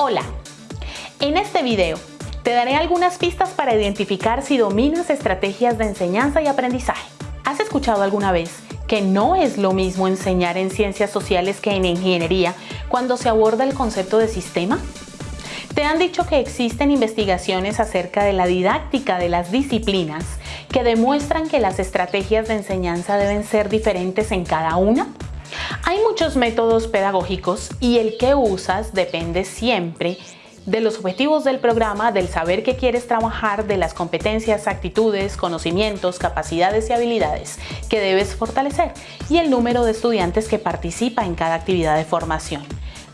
Hola, en este video te daré algunas pistas para identificar si dominas estrategias de enseñanza y aprendizaje. ¿Has escuchado alguna vez que no es lo mismo enseñar en ciencias sociales que en ingeniería cuando se aborda el concepto de sistema? ¿Te han dicho que existen investigaciones acerca de la didáctica de las disciplinas que demuestran que las estrategias de enseñanza deben ser diferentes en cada una? Hay muchos métodos pedagógicos y el que usas depende siempre de los objetivos del programa, del saber que quieres trabajar, de las competencias, actitudes, conocimientos, capacidades y habilidades que debes fortalecer y el número de estudiantes que participa en cada actividad de formación.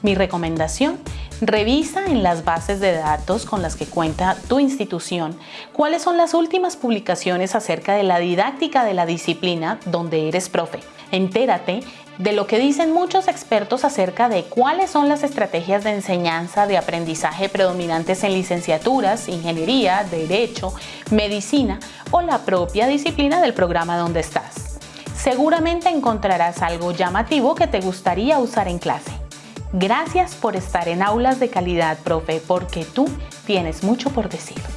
Mi recomendación Revisa en las bases de datos con las que cuenta tu institución cuáles son las últimas publicaciones acerca de la didáctica de la disciplina donde eres profe. Entérate de lo que dicen muchos expertos acerca de cuáles son las estrategias de enseñanza de aprendizaje predominantes en licenciaturas, ingeniería, derecho, medicina o la propia disciplina del programa donde estás. Seguramente encontrarás algo llamativo que te gustaría usar en clase. Gracias por estar en Aulas de Calidad, profe, porque tú tienes mucho por decir.